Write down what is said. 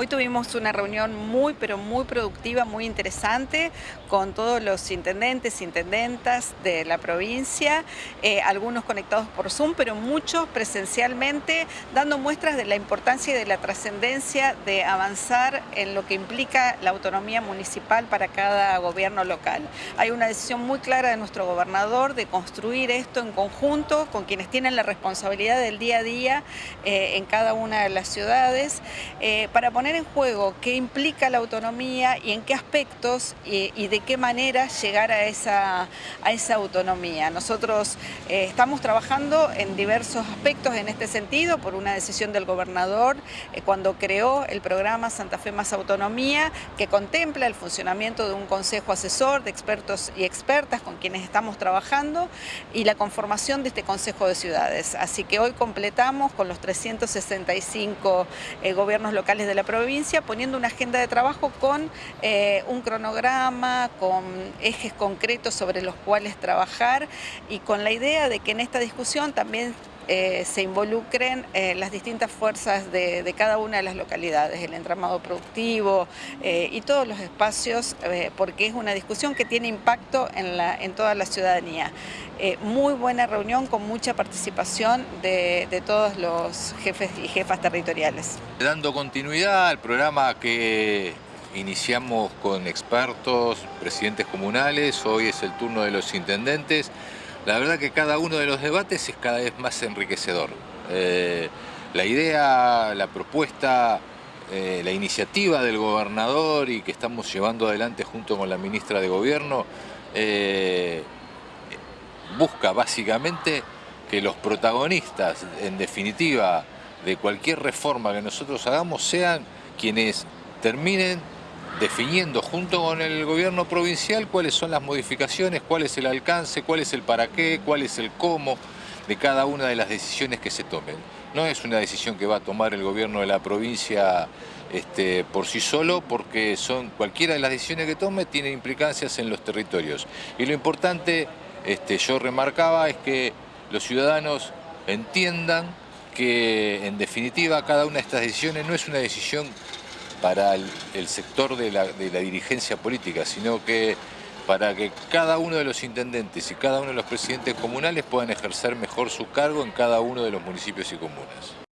Hoy tuvimos una reunión muy, pero muy productiva, muy interesante, con todos los intendentes, intendentas de la provincia, eh, algunos conectados por Zoom, pero muchos presencialmente, dando muestras de la importancia y de la trascendencia de avanzar en lo que implica la autonomía municipal para cada gobierno local. Hay una decisión muy clara de nuestro gobernador de construir esto en conjunto con quienes tienen la responsabilidad del día a día eh, en cada una de las ciudades, eh, para poner en juego qué implica la autonomía y en qué aspectos y, de qué manera llegar a esa, a esa autonomía. Nosotros eh, estamos trabajando en diversos aspectos en este sentido por una decisión del gobernador eh, cuando creó el programa Santa Fe Más Autonomía que contempla el funcionamiento de un consejo asesor de expertos y expertas con quienes estamos trabajando y la conformación de este Consejo de Ciudades. Así que hoy completamos con los 365 eh, gobiernos locales de la provincia provincia poniendo una agenda de trabajo con eh, un cronograma, con ejes concretos sobre los cuales trabajar y con la idea de que en esta discusión también eh, se involucren eh, las distintas fuerzas de, cada una de las localidades, el entramado productivo y todos los espacios, porque es una discusión que tiene impacto en, la, en toda la ciudadanía. muy buena reunión con mucha participación de, de todos los jefes y jefas territoriales. Dando continuidad al programa que iniciamos con expertos, presidentes comunales, hoy es el turno de los intendentes. La verdad que cada uno de los debates es cada vez más enriquecedor. Eh, la idea, la propuesta, eh, la iniciativa del gobernador y que estamos llevando adelante junto con la ministra de Gobierno eh, busca básicamente que los protagonistas, en definitiva, de cualquier reforma que nosotros hagamos sean quienes terminen definiendo junto con el gobierno provincial cuáles son las modificaciones, cuál es el alcance, cuál es el para qué, cuál es el cómo de cada una de las decisiones que se tomen. No es una decisión que va a tomar el gobierno de la provincia este, por sí solo, porque son cualquiera de las decisiones que tome tiene implicancias en los territorios. Y lo importante, este, yo remarcaba, es que los ciudadanos entiendan que en definitiva cada una de estas decisiones no es una decisión para el, sector de la, dirigencia política, sino que para que cada uno de los intendentes y cada uno de los presidentes comunales puedan ejercer mejor su cargo en cada uno de los municipios y comunas.